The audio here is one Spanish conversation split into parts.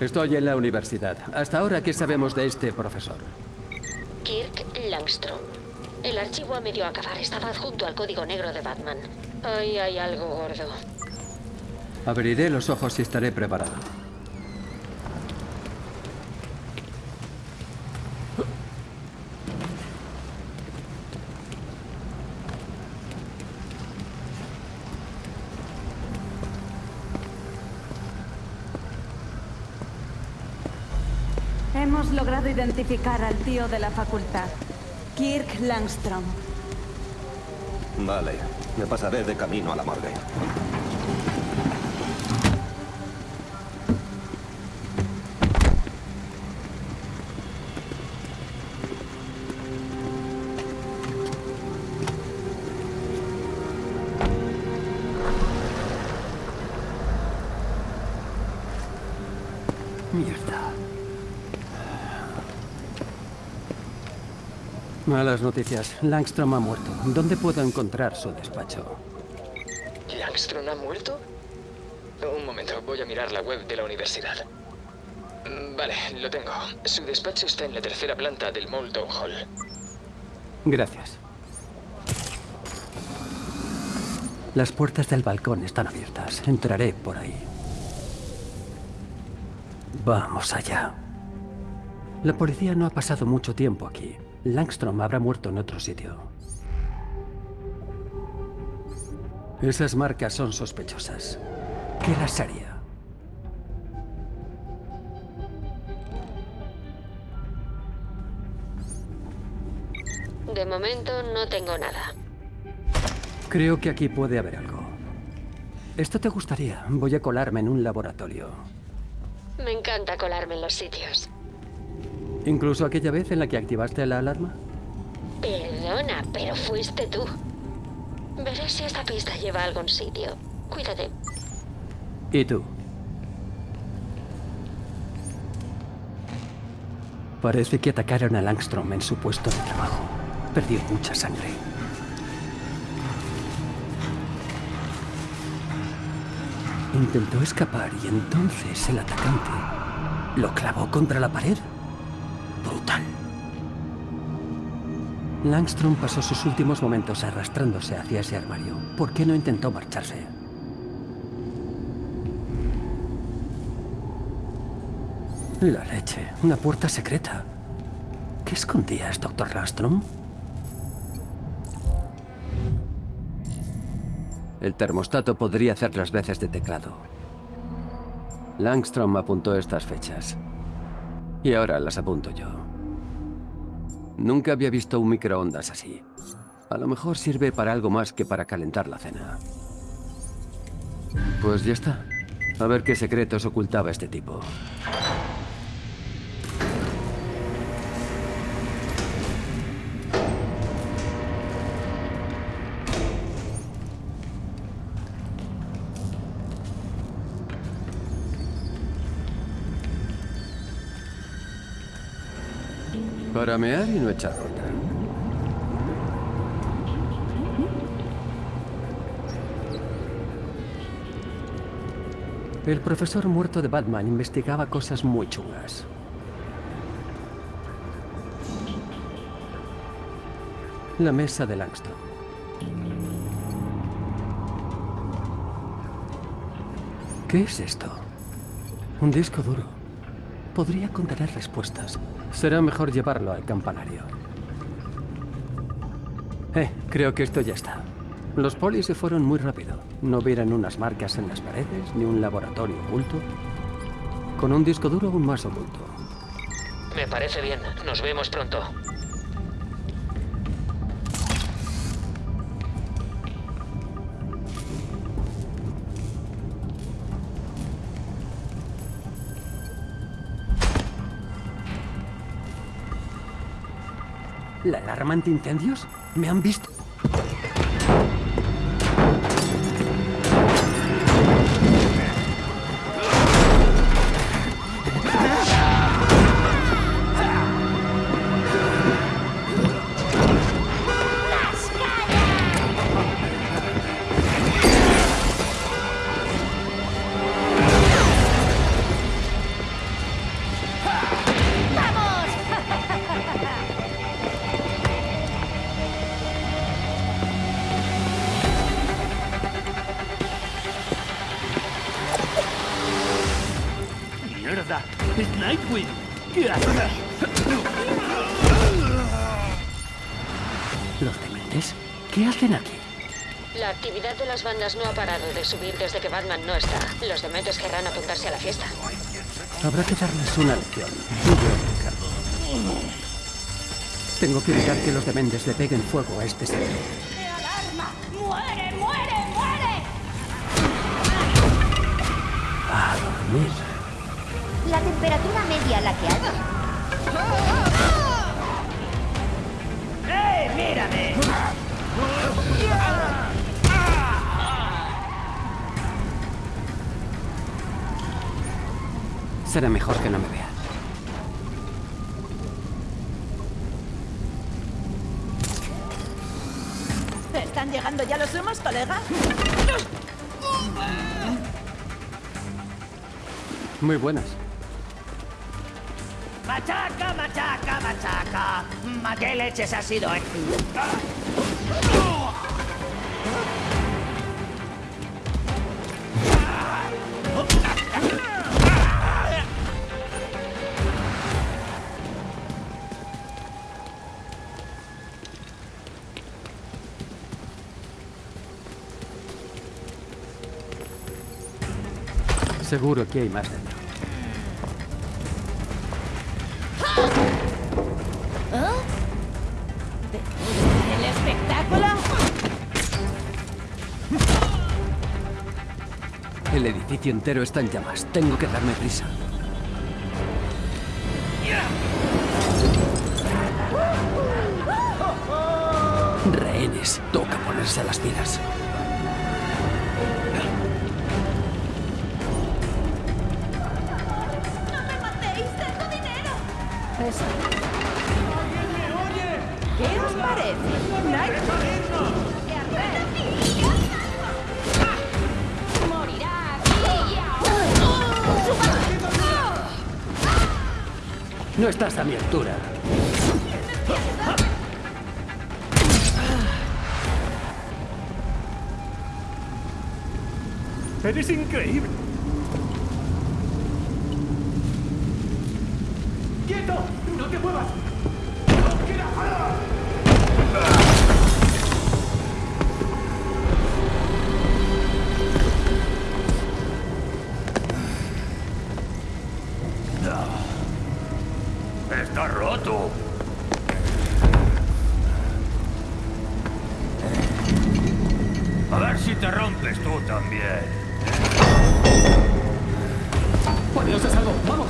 Estoy en la universidad. Hasta ahora, ¿qué sabemos de este profesor? Kirk Langstrom. El archivo a medio acabar estaba adjunto al código negro de Batman. Ahí hay algo gordo. Abriré los ojos y estaré preparado. Hemos logrado identificar al tío de la facultad, Kirk Langstrom. Vale, me pasaré de camino a la morgue. Malas noticias. Langstrom ha muerto. ¿Dónde puedo encontrar su despacho? ¿Langstrom ha muerto? Un momento, voy a mirar la web de la universidad. Mm, Vale, lo tengo. Su despacho está en la tercera planta del Molton Hall. Gracias. Las puertas del balcón están abiertas. Entraré por ahí. Vamos allá. La policía no ha pasado mucho tiempo aquí. Langstrom habrá muerto en otro sitio. Esas marcas son sospechosas. ¿Qué las haría? De momento no tengo nada. Creo que aquí puede haber algo. Esto te gustaría. Voy a colarme en un laboratorio. Me encanta colarme en los sitios. Incluso aquella vez en la que activaste la alarma. Perdona, pero fuiste tú. Veré si esta pista lleva a algún sitio. Cuídate. ¿Y tú? Parece que atacaron a Langstrom en su puesto de trabajo. Perdió mucha sangre. Intentó escapar y entonces el atacante lo clavó contra la pared. Langstrom pasó sus últimos momentos arrastrándose hacia ese armario. ¿Por qué no intentó marcharse? La leche. Una puerta secreta. ¿Qué escondías, doctor Langstrom? El termostato podría hacer las veces de teclado. Langstrom apuntó estas fechas. Y ahora las apunto yo. Nunca había visto un microondas así. A lo mejor sirve para algo más que para calentar la cena. Pues ya está. A ver qué secretos ocultaba este tipo. Para mear y no echar ronda. El profesor muerto de Batman investigaba cosas muy chungas. La mesa de Langston. ¿Qué es esto? Un disco duro. Podría contener respuestas. Será mejor llevarlo al campanario. Eh, creo que esto ya está. Los polis se fueron muy rápido. No vieron unas marcas en las paredes, ni un laboratorio oculto. Con un disco duro aún más oculto. Me parece bien. Nos vemos pronto. ¿La alarma antiincendios? ¿Me han visto? ¡Es Nightwing! ¿Qué haces? ¿Los dementes? ¿Qué hacen aquí? La actividad de las bandas no ha parado de subir desde que Batman no está. Los dementes querrán apuntarse a la fiesta. Habrá que darles una lección. Tengo que evitar que los dementes le peguen fuego a este sitio. ¡Alarma! ¡Muere, muere, muere! A dormir. Temperatura media a la que hay. ¡Eh, mírame! Será mejor que no me vean. ¿Están llegando ya los humos, colega? Muy buenas. ¡Machaca, machaca, machaca! ¿Ma qué leches ha sido esto? Seguro que hay más. El edificio entero está en llamas. Tengo que darme prisa. Rehenes. Toca ponerse a las pilas. Eso. ¿Qué os parece? Nightwing. No estás a mi altura. ¡Eres increíble! ¡Quieto! ¡No te muevas! Rompes tú también. ¡Poneos a salvo! ¡Vamos!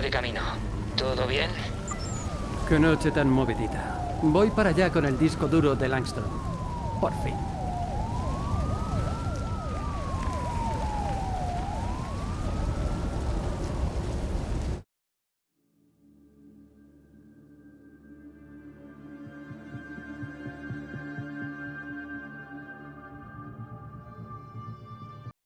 De camino. ¿Todo bien? Qué noche tan movidita. Voy para allá con el disco duro de Langstrom. Por fin.